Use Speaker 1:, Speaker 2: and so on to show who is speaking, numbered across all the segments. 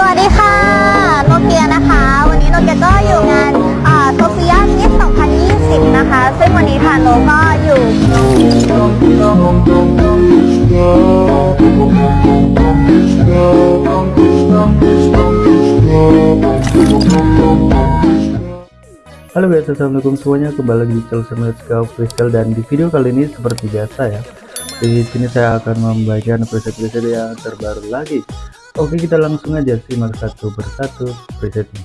Speaker 1: สวัสดีค่ะ โนเกียนะคะ วันนี้โนเกียก็อยู่งานโซเฟียมิส2020 นะคะ ซึ่งวันนี้ทางโนก็อยู่
Speaker 2: Halo guys, assalamualaikum semuanya. Kembali lagi di channel saya Kau Official dan di video kali ini seperti biasa ya. Di sini saya akan membagikan preset-preset yang terbaru lagi. Oke, kita langsung aja simak satu persatu presetnya.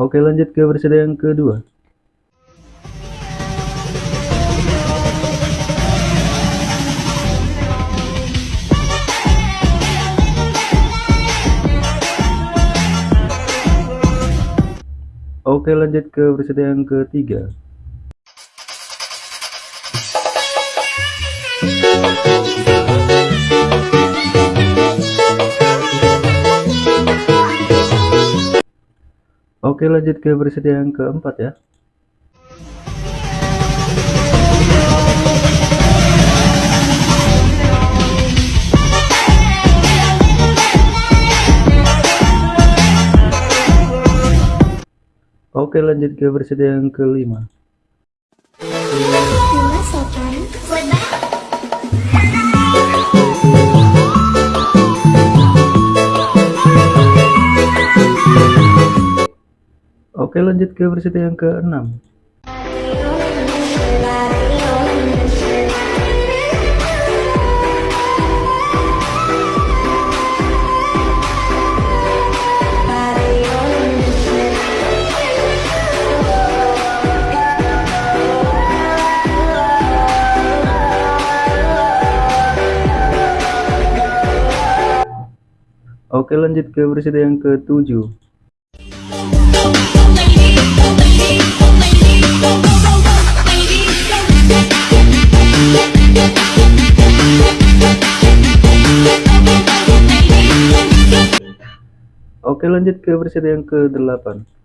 Speaker 2: Oke lanjut ke versi yang kedua Oke lanjut ke versi yang ketiga. Oke lanjut ke versi yang keempat ya Oke lanjut ke versi yang kelima. Oke lanjut ke versi yang keenam Oke lanjut ke versi yang ketujuh. Oke lanjut ke versi yang ke-8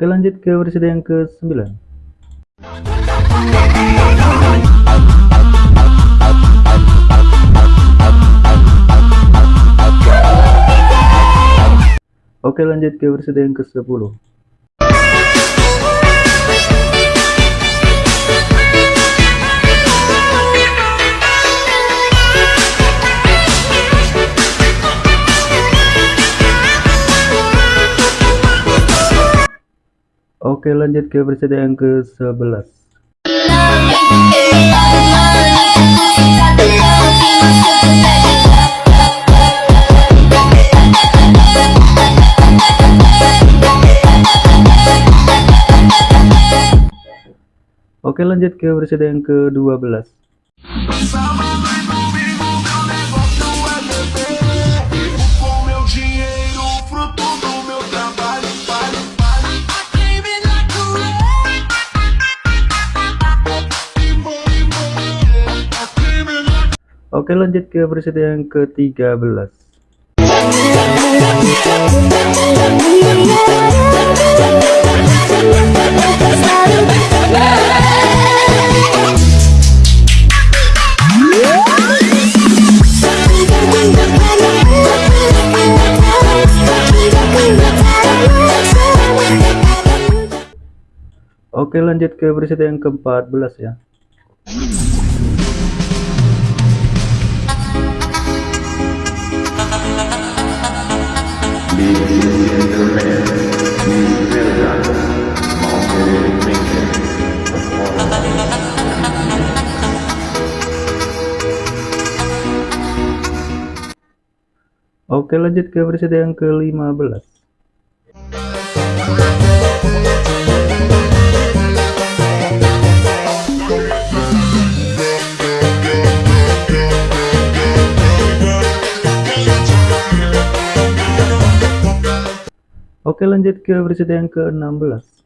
Speaker 2: Oke lanjut ke versi yang ke-9 Oke lanjut ke versi yang ke-10 Oke lanjut ke versi yang ke-11 Oke lanjut ke versi yang ke-12 Oke lanjut ke versi yang ke-13 Oke lanjut ke versi yang ke-14 ya Oke lanjut ke preset yang ke-15
Speaker 3: Oke
Speaker 2: lanjut ke preset yang ke-16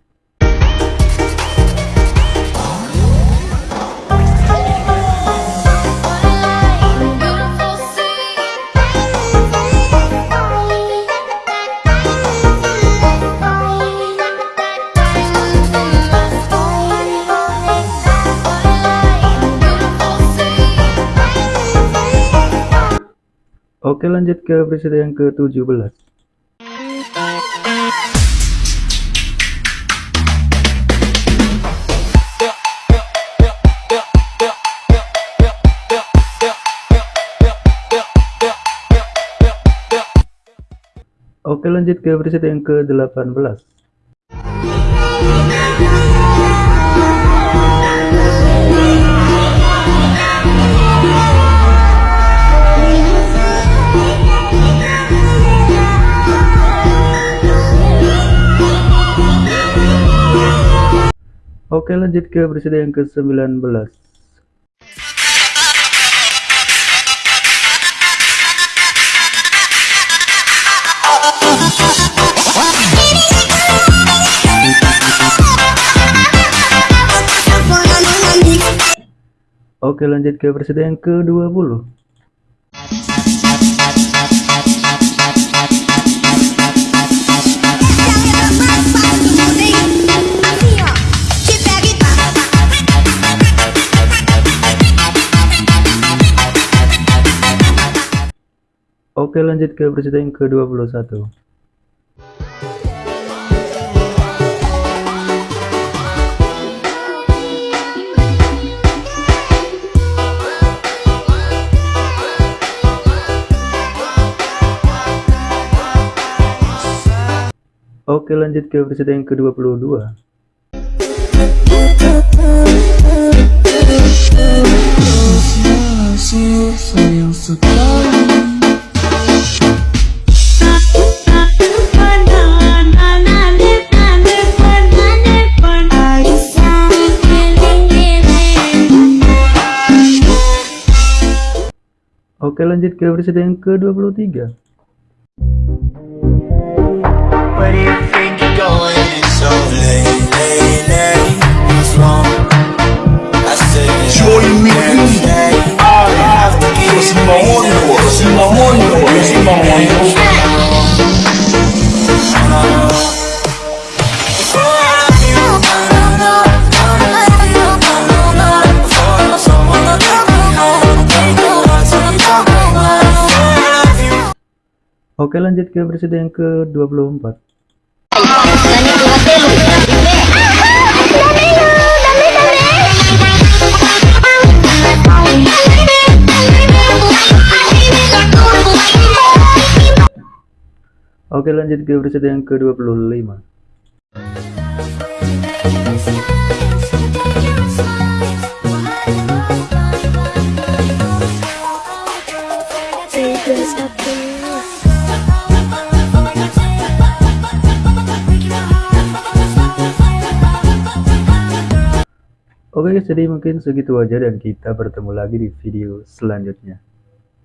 Speaker 2: Oke lanjut ke preset yang ke-17 Oke lanjut ke preset yang ke-18 Oke lanjut ke preset yang ke-19 Oke lanjut ke preset yang ke-20 lanjut ke preset yang ke-21 Oke lanjut ke preset yang ke-22
Speaker 3: sayang sekali
Speaker 2: Oke lanjut ke preset yang ke-23
Speaker 4: Where do.
Speaker 2: Oke lanjut ke preset yang ke-24 Oke lanjut ke preset yang ke-25 guys, jadi mungkin segitu aja dan kita bertemu lagi di video selanjutnya.